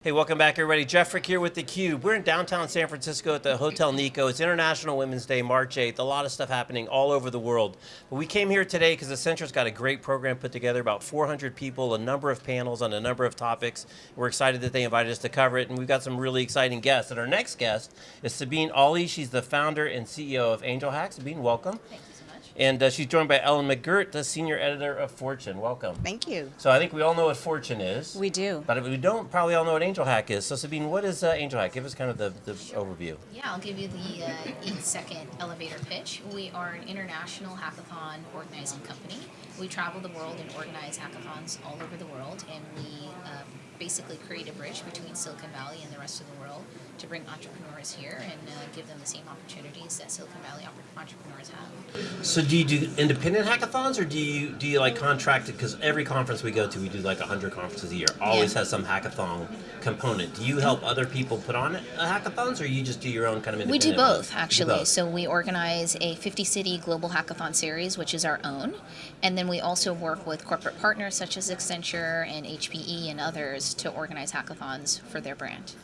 Hey, welcome back everybody. Jeff Frick here with theCUBE. We're in downtown San Francisco at the Hotel Nikko. It's International Women's Day, March 8th. A lot of stuff happening all over the world. But we came here today because Accenture's got a great program put together, about 400 people, a number of panels on a number of topics. We're excited that they invited us to cover it, and we've got some really exciting guests. And our next guest is Sabeen Ali. She's the founder and CEO of AngelHack. Sabeen, welcome. And uh, she's joined by Ellen McGirt, the senior editor of Fortune. Welcome. Thank you. So I think we all know what Fortune is. We do. But we don't probably all know what AngelHack is. So Sabeen, what is uh, AngelHack? Give us kind of the, the overview. Yeah, I'll give you the uh, eight second elevator pitch. We are an international hackathon organizing company. We travel the world and organize hackathons all over the world, and we um, basically create a bridge between Silicon Valley and the rest of the world to bring entrepreneurs here and uh, give them the same opportunities that Silicon Valley entrepreneurs have. So do you do independent hackathons or do you do you like contracted because every conference we go to we do like 100 conferences a year always yeah. has some hackathon component. Do you help other people put on hackathons or you just do your own kind of We do both actually. Do both. So we organize a 50 city global hackathon series which is our own and then we also work with corporate partners such as Accenture and HPE and others to organize hackathons for their brand.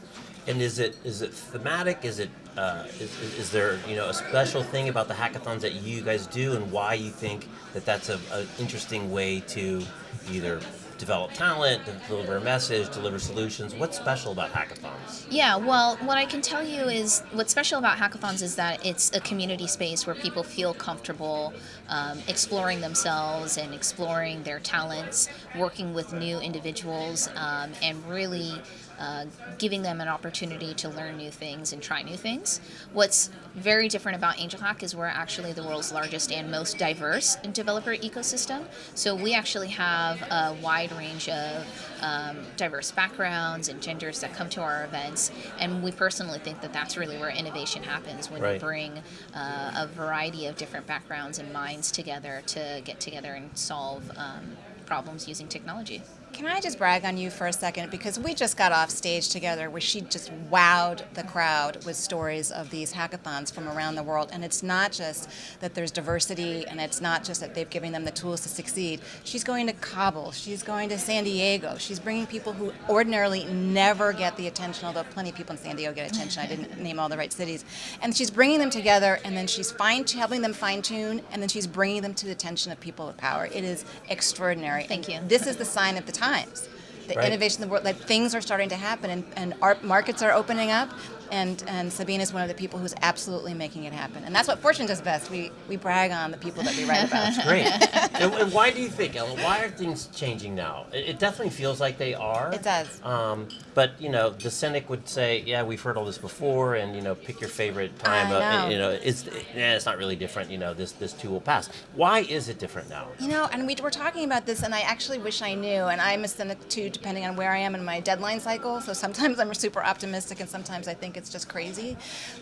And is it is it thematic? Is it uh, is, is there you know a special thing about the hackathons that you guys do, and why you think that that's a, a interesting way to either develop talent, deliver a message, deliver solutions. What's special about hackathons? Yeah, well, what I can tell you is what's special about hackathons is that it's a community space where people feel comfortable um, exploring themselves and exploring their talents, working with new individuals, um, and really uh, giving them an opportunity to learn new things and try new things. What's very different about AngelHack is we're actually the world's largest and most diverse developer ecosystem. So we actually have a wide range of um, diverse backgrounds and genders that come to our events, and we personally think that that's really where innovation happens when right. you bring uh, a variety of different backgrounds and minds together to get together and solve um, problems using technology. Can I just brag on you for a second? Because we just got off stage together where she just wowed the crowd with stories of these hackathons from around the world. And it's not just that there's diversity and it's not just that they've given them the tools to succeed. She's going to Kabul, she's going to San Diego, she's bringing people who ordinarily never get the attention, although plenty of people in San Diego get attention. I didn't name all the right cities. And she's bringing them together and then she's fine, helping them fine tune and then she's bringing them to the attention of people with power. It is extraordinary. Thank and you. This is the sign of the time times. The right. innovation in the world, like things are starting to happen and, and our markets are opening up and, and Sabeen is one of the people who's absolutely making it happen. And that's what Fortune does best. We, we brag on the people that we write about. That's great. and, and, why do you think, Ellen, why are things changing now? It, it definitely feels like they are. It does. Um, but, you know, the cynic would say, yeah, we've heard all this before and, you know, pick your favorite time. I know. Uh, you know, it's, yeah, it's not really different. You know, this, this too will pass. Why is it different now? You know, and we were talking about this and I actually wish I knew. And I'm a cynic too, depending on where I am in my deadline cycle. So sometimes I'm super optimistic and sometimes I think it's just crazy.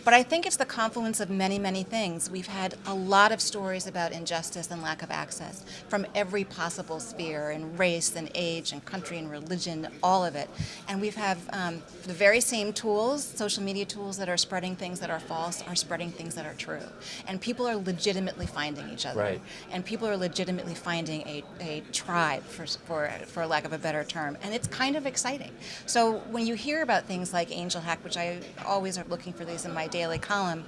But I think it's the confluence of many, many things. We've had a lot of stories about injustice and lack of access from every possible sphere, in race and age and country and religion, all of it. And we have um, the very same tools, social media tools that are spreading things that are false, are spreading things that are true. And people are legitimately finding each other. Right. And people are legitimately finding a, a tribe, for, for, for lack of a better term. And it's kind of exciting. So when you hear about things like AngelHack, which I always are looking for these in my daily column,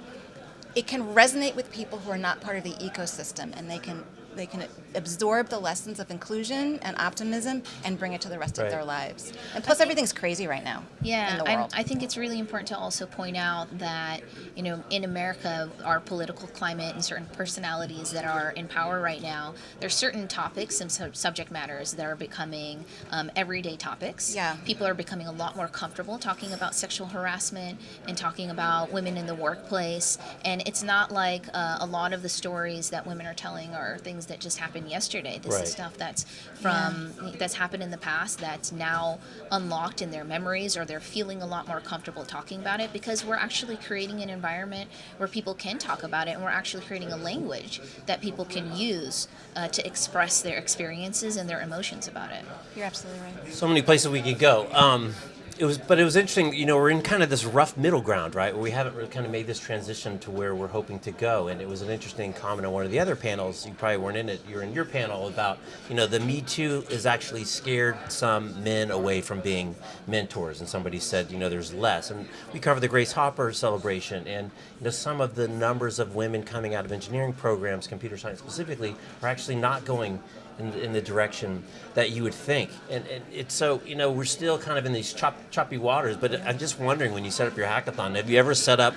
it can resonate with people who are not part of the ecosystem and they can they can absorb the lessons of inclusion and optimism and bring it to the rest right. of their lives. And plus, everything's crazy right now. Yeah, I, I, think it's really important to also point out that you know in America, our political climate and certain personalities that are in power right now, there's certain topics and sub subject matters that are becoming um, everyday topics. Yeah, people are becoming a lot more comfortable talking about sexual harassment and talking about women in the workplace. And it's not like uh, a lot of the stories that women are telling are things things that just happened yesterday. This right. is stuff that's from yeah. that's happened in the past that's now unlocked in their memories or they're feeling a lot more comfortable talking about it because we're actually creating an environment where people can talk about it and we're actually creating a language that people can use uh, to express their experiences and their emotions about it. You're absolutely right. So many places we could go. Um, it was, but it was interesting. You know, we're in kind of this rough middle ground, right? Where we haven't really kind of made this transition to where we're hoping to go. And it was an interesting comment on one of the other panels. You probably weren't in it. You were in your panel about, you know, the Me Too is actually scared some men away from being mentors. And somebody said, you know, there's less. And we covered the Grace Hopper celebration, and you know, some of the numbers of women coming out of engineering programs, computer science specifically, are actually not going in, in the direction that you would think. And, and it's so, you know, we're still kind of in these chop, choppy waters, but I'm just wondering when you set up your hackathon, have you ever set up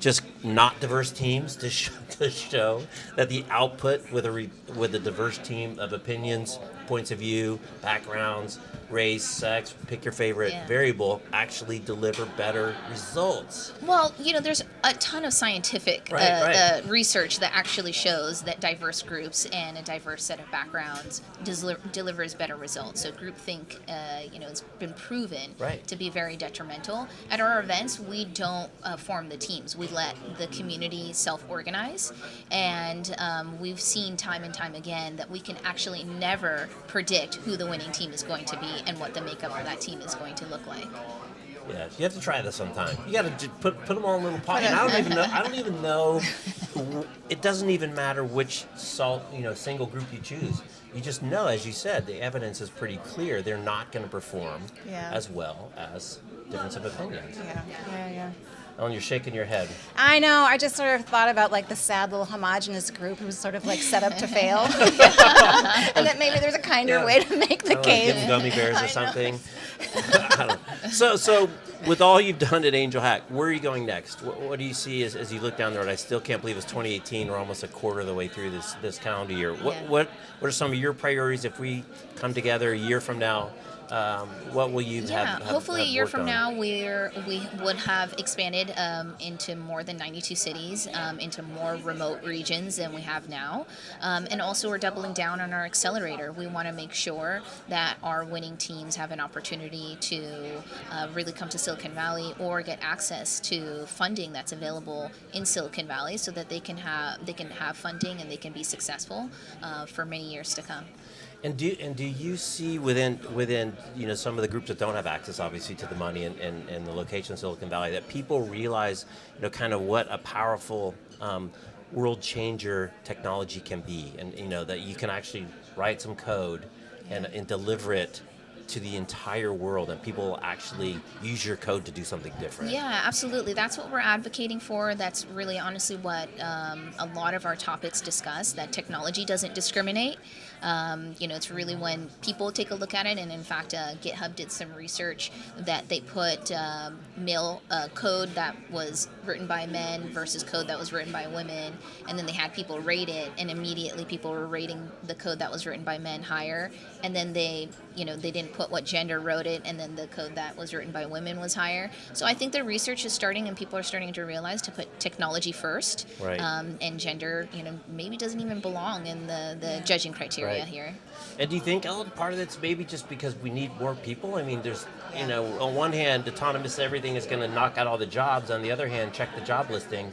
just not diverse teams to, sh- to show that the output with a, re- with a diverse team of opinions, points of view, backgrounds, race, sex, pick your favorite Yeah. variable, actually deliver better results? Well, you know, there's a ton of scientific Right, uh, right. Uh, research that actually shows that diverse groups and a diverse set of backgrounds deli- delivers better results. So groupthink, uh, you know, it's been proven Right. to be very detrimental. At our events, we don't uh, form the teams. We let the community self-organize, and um, we've seen time and time again that we can actually never predict who the winning team is going to be and what the makeup of that team is going to look like. Yeah, you have to try this sometime. You got to put put them all in little pots. And I don't even know. I don't even know. It doesn't even matter which salt you know single group you choose. You just know, as you said, the evidence is pretty clear. They're not going to perform Yeah. as well as difference of opinions. Yeah, yeah, yeah. Ellen, you're shaking your head. I know. I just sort of thought about like the sad little homogenous group who was sort of like set up to fail, and that maybe there's a kinder Yeah. way to make the case. give 'em gummy bears or something. I don't- so, so with all you've done at AngelHack, where are you going next? What, what do you see as, as you look down the road? I still can't believe it's 2018. We're almost a quarter of the way through this this calendar year. What Yeah. what what are some of your priorities if we come together a year from now? Um, what will you Yeah, have, have? hopefully a year from on? now, we're we would have expanded um, into more than 92 cities, um, into more remote regions than we have now, um, and also we're doubling down on our accelerator. We want to make sure that our winning teams have an opportunity to uh, really come to Silicon Valley or get access to funding that's available in Silicon Valley, so that they can have they can have funding and they can be successful uh, for many years to come. And do and do you see within within you know some of the groups that don't have access obviously to the money and, and, and the location of Silicon Valley that people realize you know kind of what a powerful um, world changer technology can be? And you know that you can actually write some code and, and deliver it to the entire world and people actually use your code to do something different. Yeah, absolutely. That's what we're advocating for. That's really honestly what um, a lot of our topics discuss that technology doesn't discriminate. Um, you know, it's really when people take a look at it, and in fact, uh, GitHub did some research that they put um, male uh, code that was written by men versus code that was written by women, and then they had people rate it, and immediately people were rating the code that was written by men higher, and then they, you know, they didn't put what gender wrote it, and then the code that was written by women was higher. So I think the research is starting, and people are starting to realize to put technology first, Right. um, and gender, you know, maybe doesn't even belong in the the judging criteria Right. here. And do you think Ellen, part of it's maybe just because we need more people? I mean, there's, you know, on one hand, autonomous everything is going to knock out all the jobs. On the other hand, check the job listing.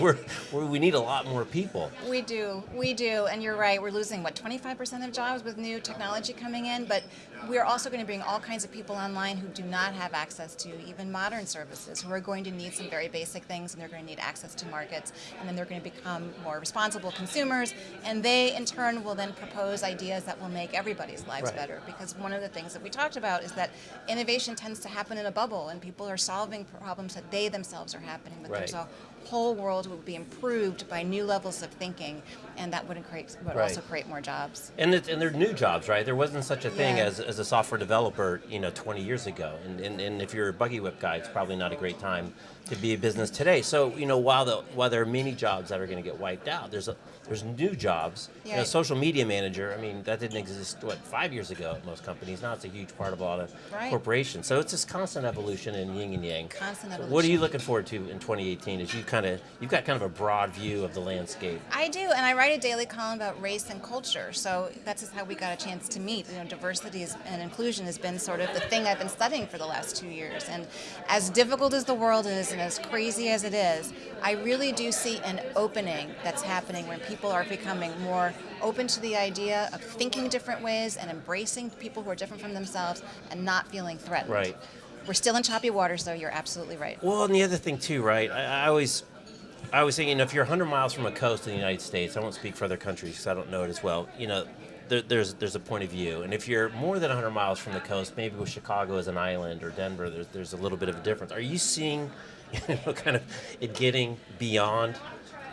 We're, we're, we need a lot more people. We do, we do, and you're right. We're losing what 25% of jobs with new technology coming in, but we're also going to bring all kinds of people online who do not have access to even modern services, who are going to need some very basic things, and they're going to need access to markets, and then they're going to become more responsible consumers, and they in turn will then propose ideas that will make everybody's lives Right. better. Because one of the things that we talked about is that innovation tends to happen in a bubble, and people are solving problems that they themselves are happening. There's Right. a whole world will be improved by new levels of thinking, and that would create would Right. also create more jobs. And, it, and they're new jobs, right? There wasn't such a thing Yeah. as, as a software developer, you know, 20 years ago. And, and, and if you're a buggy whip guy, it's probably not a great time to be a business today. So, you know, while, the, while there are many jobs that are going to get wiped out, there's, a, there's new jobs. You know, Yeah. social media manager, I mean, that didn't exist, what, five years ago at most companies. Now it's a huge part of a lot of Right. corporations. So it's this constant evolution in yin and yang. Constant So What are you looking forward to in 2018 as you kind of, you've got kind of a broad view of the landscape? I do, and I write a daily column about race and culture. So that's just how we got a chance to meet. You know, diversity is, and inclusion has been sort of the thing I've been studying for the last two years. And as difficult as the world is, and as crazy as it is, I really do see an opening that's happening when people are becoming more open to the idea of thinking different ways and embracing people who are different from themselves and not feeling threatened. Right. We're still in choppy waters, though. You're absolutely right. Well, and the other thing too, right? I, I always, I was thinking, if you're 100 miles from a coast in the United States, I won't speak for other countries because I don't know it as well. You know, there, there's there's a point of view, and if you're more than 100 miles from the coast, maybe with Chicago as an island or Denver, there's there's a little bit of a difference. Are you seeing, you know, kind of it getting beyond?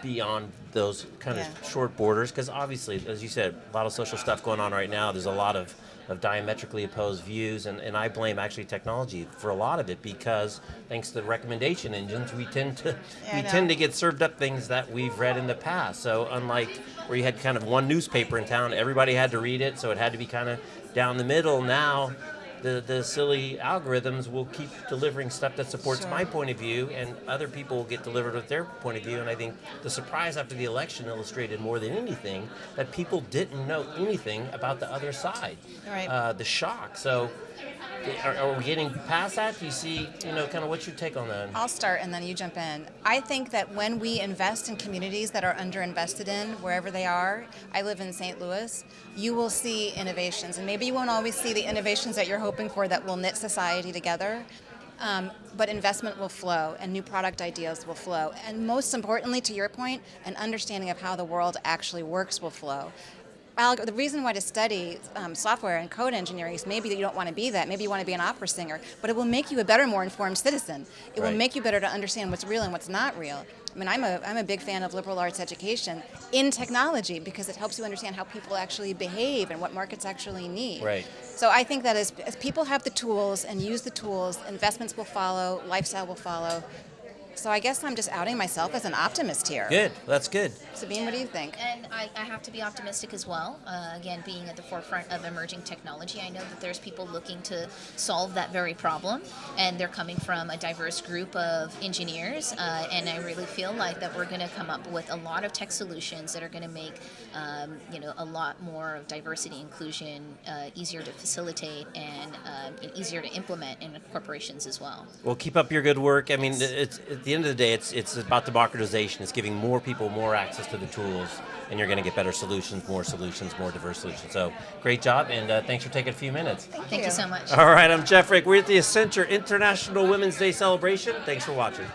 Beyond those kind Yeah. of short borders, because obviously, as you said, a lot of social stuff going on right now. There's a lot of, of diametrically opposed views, and, and I blame actually technology for a lot of it because thanks to the recommendation engines, we tend to Yeah, we tend to get served up things that we've read in the past. So unlike where you had kind of one newspaper in town, everybody had to read it, so it had to be kind of down the middle. Now. The, the silly algorithms will keep delivering stuff that supports Sure. my point of view, and other people will get delivered with their point of view. And I think the surprise after the election illustrated more than anything that people didn't know anything about the other side. Right. Uh, the shock. So, are, are we getting past that? Do you see, you know, kind of what's your take on that? I'll start and then you jump in. I think that when we invest in communities that are underinvested in, wherever they are, I live in St. Louis, you will see innovations. And maybe you won't always see the innovations that you're hoping for that will knit society together. Um, but investment will flow and new product ideas will flow. And most importantly, to your point, an understanding of how the world actually works will flow. The reason why to study um, software and code engineering is maybe that you don't want to be that. Maybe you want to be an opera singer, but it will make you a better, more informed citizen. It will make you better to understand what's real and what's not real. I mean, I'm a, I'm a big fan of liberal arts education in technology because it helps you understand how people actually behave and what markets actually need. Right. So I think that as, as people have the tools and use the tools, investments will follow, lifestyle will follow. So I guess I'm just outing myself as an optimist here. Good. That's good. Sabeen, what do you think? And I, I have to be optimistic as well. Uh, again, being at the forefront of emerging technology, I know that there's people looking to solve that very problem, and they're coming from a diverse group of engineers. Uh, and I really feel like that we're going to come up with a lot of tech solutions that are going to make, um, you know, a lot more of diversity inclusion uh, easier to facilitate and, um, and easier to implement in corporations as well. Well, keep up your good work. I mean, it's at the end of the day, it's it's about democratization. It's giving more people more access to the tools, and you're going to get better solutions, more solutions, more diverse solutions. So, great job, and uh, thanks for taking a few minutes. Thank you so much. All right, I'm Jeff Frick. We're at the Accenture International Women's Day celebration. Thanks for watching.